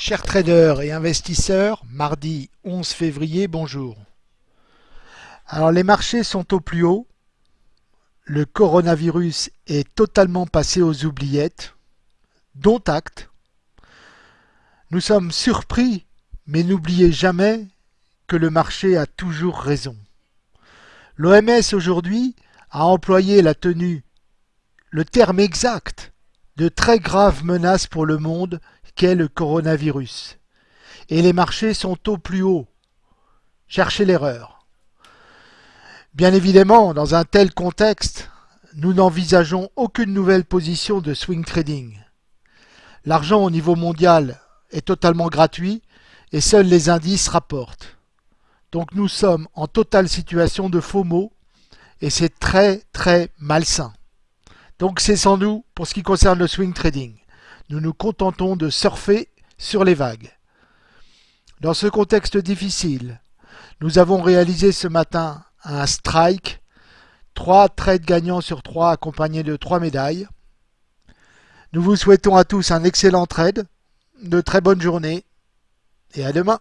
Chers traders et investisseurs, mardi 11 février, bonjour. Alors les marchés sont au plus haut, le coronavirus est totalement passé aux oubliettes, dont acte. Nous sommes surpris, mais n'oubliez jamais que le marché a toujours raison. L'OMS aujourd'hui a employé la tenue, le terme exact, de très graves menaces pour le monde qu'est le coronavirus. Et les marchés sont au plus haut. Cherchez l'erreur. Bien évidemment, dans un tel contexte, nous n'envisageons aucune nouvelle position de swing trading. L'argent au niveau mondial est totalement gratuit et seuls les indices rapportent. Donc nous sommes en totale situation de faux mots et c'est très très malsain. Donc c'est sans nous pour ce qui concerne le swing trading nous nous contentons de surfer sur les vagues. Dans ce contexte difficile, nous avons réalisé ce matin un strike, trois trades gagnants sur trois accompagnés de trois médailles. Nous vous souhaitons à tous un excellent trade, de très bonnes journées et à demain.